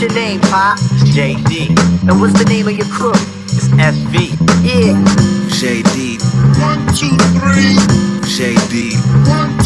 What's your name, Pop? JD. And what's the name of your crew? It's FV. Yeah. JD. One, two, three. JD. One,